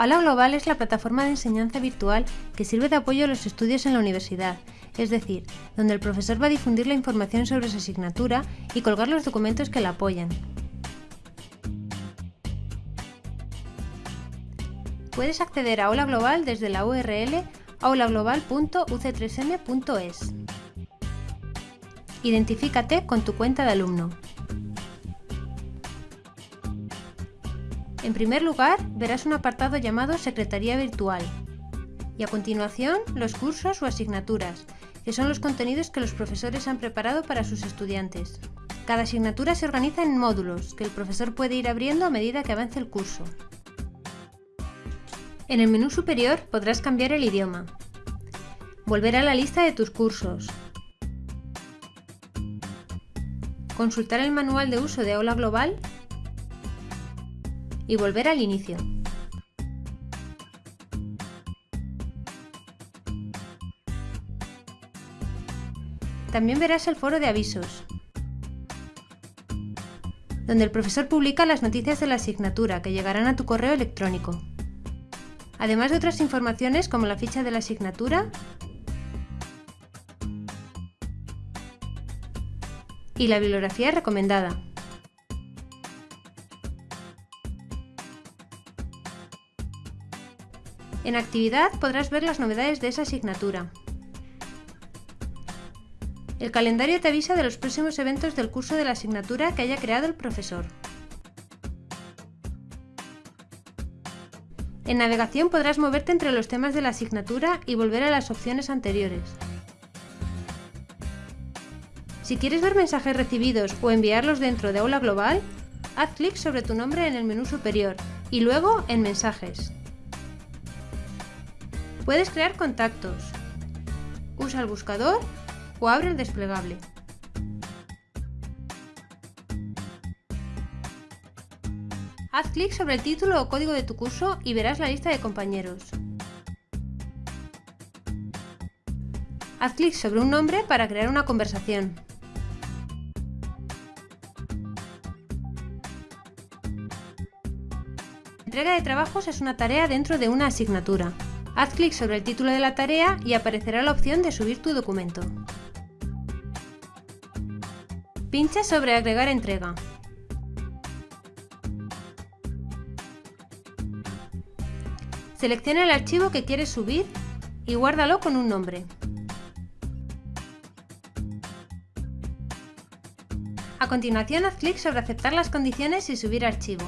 Aula Global es la plataforma de enseñanza virtual que sirve de apoyo a los estudios en la universidad, es decir, donde el profesor va a difundir la información sobre su asignatura y colgar los documentos que la apoyan. Puedes acceder a Aula Global desde la URL aulaglobal.uc3m.es. Identifícate con tu cuenta de alumno. En primer lugar, verás un apartado llamado Secretaría Virtual y a continuación los cursos o asignaturas, que son los contenidos que los profesores han preparado para sus estudiantes. Cada asignatura se organiza en módulos, que el profesor puede ir abriendo a medida que avance el curso. En el menú superior podrás cambiar el idioma, volver a la lista de tus cursos, consultar el manual de uso de Aula Global y volver al inicio. También verás el foro de avisos, donde el profesor publica las noticias de la asignatura que llegarán a tu correo electrónico. Además de otras informaciones como la ficha de la asignatura y la bibliografía recomendada. En actividad podrás ver las novedades de esa asignatura. El calendario te avisa de los próximos eventos del curso de la asignatura que haya creado el profesor. En navegación podrás moverte entre los temas de la asignatura y volver a las opciones anteriores. Si quieres ver mensajes recibidos o enviarlos dentro de Aula Global, haz clic sobre tu nombre en el menú superior y luego en Mensajes. Puedes crear contactos. Usa el buscador o abre el desplegable. Haz clic sobre el título o código de tu curso y verás la lista de compañeros. Haz clic sobre un nombre para crear una conversación. Entrega de trabajos es una tarea dentro de una asignatura. Haz clic sobre el título de la tarea y aparecerá la opción de subir tu documento. Pincha sobre Agregar entrega. Selecciona el archivo que quieres subir y guárdalo con un nombre. A continuación haz clic sobre Aceptar las condiciones y subir archivo.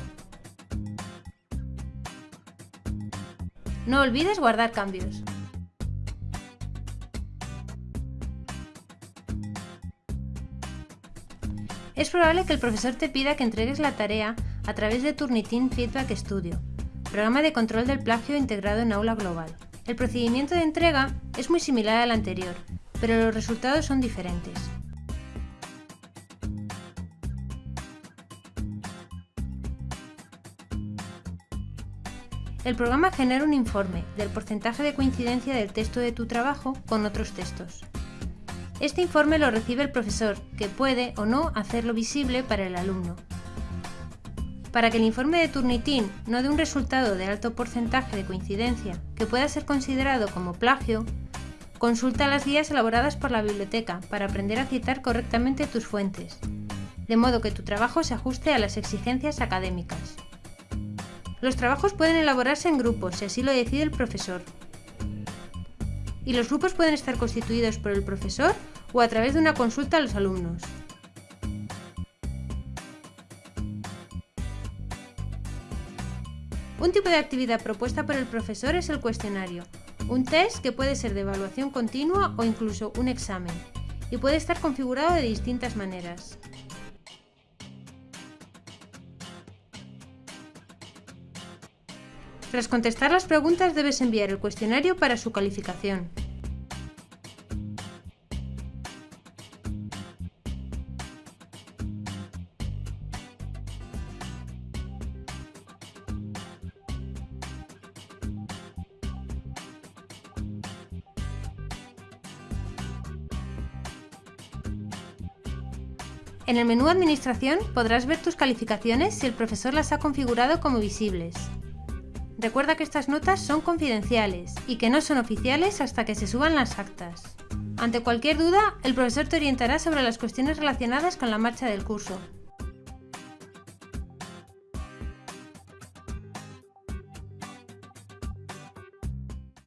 No olvides guardar cambios. Es probable que el profesor te pida que entregues la tarea a través de Turnitin Feedback Studio, programa de control del plagio integrado en Aula Global. El procedimiento de entrega es muy similar al anterior, pero los resultados son diferentes. El programa genera un informe del porcentaje de coincidencia del texto de tu trabajo con otros textos. Este informe lo recibe el profesor, que puede o no hacerlo visible para el alumno. Para que el informe de Turnitin no dé un resultado de alto porcentaje de coincidencia que pueda ser considerado como plagio, consulta las guías elaboradas por la biblioteca para aprender a citar correctamente tus fuentes, de modo que tu trabajo se ajuste a las exigencias académicas. Los trabajos pueden elaborarse en grupos, si así lo decide el profesor. Y los grupos pueden estar constituidos por el profesor o a través de una consulta a los alumnos. Un tipo de actividad propuesta por el profesor es el cuestionario, un test que puede ser de evaluación continua o incluso un examen, y puede estar configurado de distintas maneras. Tras contestar las preguntas debes enviar el cuestionario para su calificación. En el menú Administración podrás ver tus calificaciones si el profesor las ha configurado como visibles. Recuerda que estas notas son confidenciales y que no son oficiales hasta que se suban las actas. Ante cualquier duda, el profesor te orientará sobre las cuestiones relacionadas con la marcha del curso.